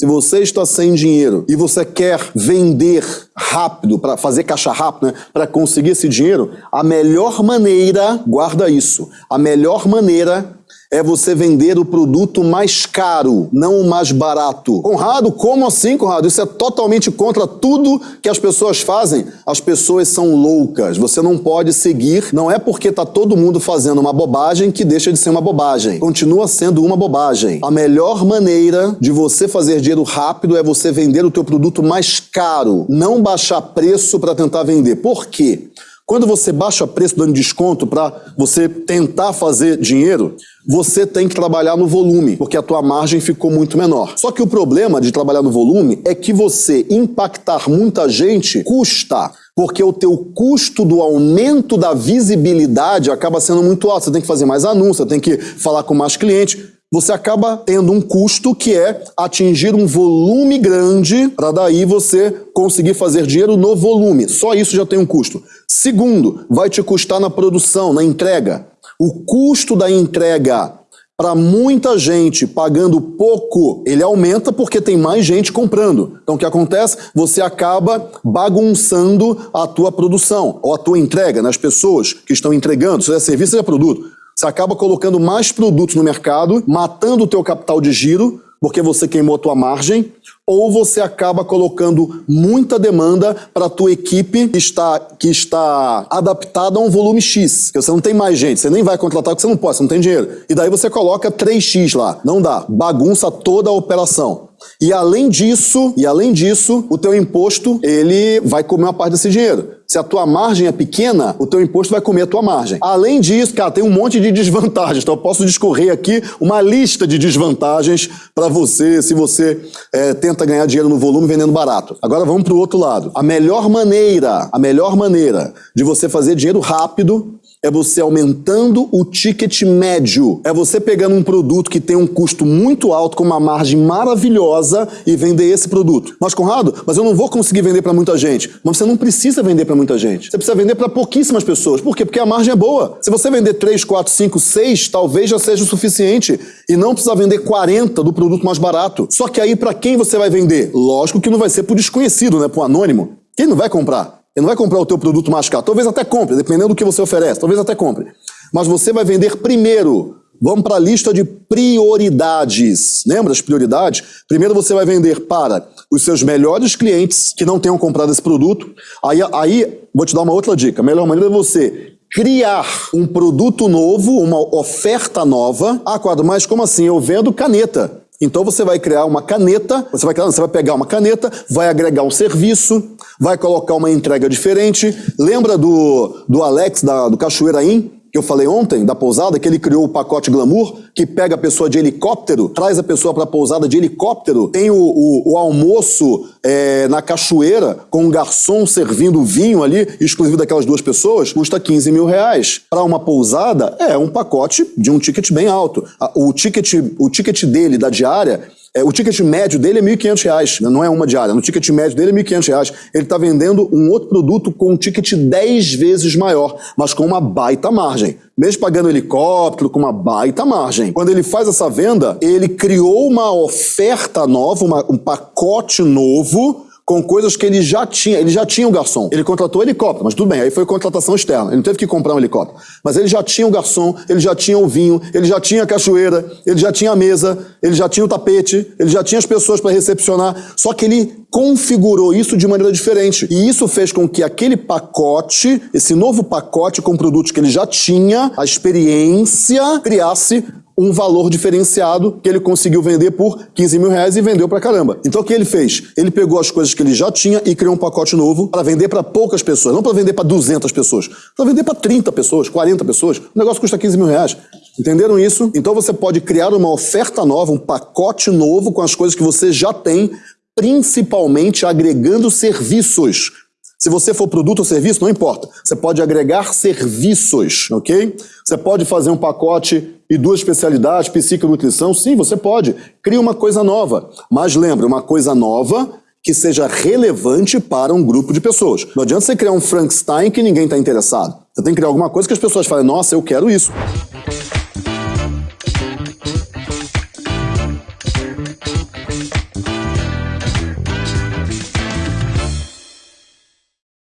Se você está sem dinheiro e você quer vender rápido, para fazer caixa rápido, né, para conseguir esse dinheiro, a melhor maneira, guarda isso, a melhor maneira é você vender o produto mais caro, não o mais barato. Conrado, como assim, Conrado? Isso é totalmente contra tudo que as pessoas fazem. As pessoas são loucas. Você não pode seguir. Não é porque está todo mundo fazendo uma bobagem que deixa de ser uma bobagem. Continua sendo uma bobagem. A melhor maneira de você fazer dinheiro rápido é você vender o teu produto mais caro, não baixar preço para tentar vender. Por quê? Quando você baixa preço dando desconto para você tentar fazer dinheiro, você tem que trabalhar no volume, porque a tua margem ficou muito menor. Só que o problema de trabalhar no volume é que você impactar muita gente custa porque o teu custo do aumento da visibilidade acaba sendo muito alto. Você tem que fazer mais anúncios, tem que falar com mais clientes você acaba tendo um custo que é atingir um volume grande para daí você conseguir fazer dinheiro no volume. Só isso já tem um custo. Segundo, vai te custar na produção, na entrega. O custo da entrega para muita gente pagando pouco, ele aumenta porque tem mais gente comprando. Então o que acontece? Você acaba bagunçando a tua produção ou a tua entrega nas pessoas que estão entregando, seja serviço, seja produto. Você acaba colocando mais produtos no mercado, matando o teu capital de giro, porque você queimou a tua margem, ou você acaba colocando muita demanda para a tua equipe que está, que está adaptada a um volume X. Porque você não tem mais gente, você nem vai contratar porque você não pode, você não tem dinheiro. E daí você coloca 3X lá. Não dá. Bagunça toda a operação. E além disso, e além disso, o teu imposto, ele vai comer uma parte desse dinheiro. Se a tua margem é pequena, o teu imposto vai comer a tua margem. Além disso, cara, tem um monte de desvantagens. Então eu posso discorrer aqui uma lista de desvantagens para você se você é, tenta ganhar dinheiro no volume vendendo barato. Agora vamos para o outro lado. A melhor maneira, a melhor maneira de você fazer dinheiro rápido é você aumentando o ticket médio. É você pegando um produto que tem um custo muito alto, com uma margem maravilhosa, e vender esse produto. Mas, Conrado, mas eu não vou conseguir vender para muita gente. Mas você não precisa vender para muita gente. Você precisa vender para pouquíssimas pessoas. Por quê? Porque a margem é boa. Se você vender 3, 4, 5, 6, talvez já seja o suficiente. E não precisa vender 40 do produto mais barato. Só que aí, para quem você vai vender? Lógico que não vai ser para o desconhecido, né? Para o anônimo. Quem não vai comprar? Ele não vai comprar o teu produto mais caro. Talvez até compre, dependendo do que você oferece. Talvez até compre. Mas você vai vender primeiro. Vamos para a lista de prioridades. Lembra as prioridades? Primeiro você vai vender para os seus melhores clientes que não tenham comprado esse produto. Aí, aí vou te dar uma outra dica. A melhor maneira é você criar um produto novo, uma oferta nova. Ah, quadro, mas como assim? Eu vendo caneta. Então você vai criar uma caneta, você vai, você vai pegar uma caneta, vai agregar um serviço, vai colocar uma entrega diferente. Lembra do, do Alex, da, do Cachoeira In? Que eu falei ontem, da pousada, que ele criou o pacote Glamour, que pega a pessoa de helicóptero, traz a pessoa para a pousada de helicóptero, tem o, o, o almoço é, na cachoeira, com um garçom servindo vinho ali, exclusivo daquelas duas pessoas, custa 15 mil reais. Para uma pousada, é um pacote de um ticket bem alto. O ticket, o ticket dele, da diária, é, o ticket médio dele é R$ 1.500, né? não é uma diária. No ticket médio dele é R$ 1.500. Ele está vendendo um outro produto com um ticket 10 vezes maior, mas com uma baita margem. Mesmo pagando helicóptero, com uma baita margem. Quando ele faz essa venda, ele criou uma oferta nova, uma, um pacote novo, com coisas que ele já tinha. Ele já tinha o garçom. Ele contratou o helicóptero, mas tudo bem, aí foi contratação externa. Ele não teve que comprar um helicóptero. Mas ele já tinha o garçom, ele já tinha o vinho, ele já tinha a cachoeira, ele já tinha a mesa, ele já tinha o tapete, ele já tinha as pessoas para recepcionar. Só que ele configurou isso de maneira diferente. E isso fez com que aquele pacote, esse novo pacote com produtos que ele já tinha, a experiência, criasse um valor diferenciado que ele conseguiu vender por 15 mil reais e vendeu pra caramba. Então o que ele fez? Ele pegou as coisas que ele já tinha e criou um pacote novo para vender para poucas pessoas, não para vender para 200 pessoas, para vender para 30 pessoas, 40 pessoas. O negócio custa 15 mil reais. Entenderam isso? Então você pode criar uma oferta nova, um pacote novo com as coisas que você já tem, principalmente agregando serviços. Se você for produto ou serviço, não importa. Você pode agregar serviços, ok? Você pode fazer um pacote e duas especialidades, psique e nutrição. Sim, você pode. Cria uma coisa nova. Mas lembre, uma coisa nova que seja relevante para um grupo de pessoas. Não adianta você criar um Frankenstein que ninguém está interessado. Você tem que criar alguma coisa que as pessoas falem, nossa, eu quero isso.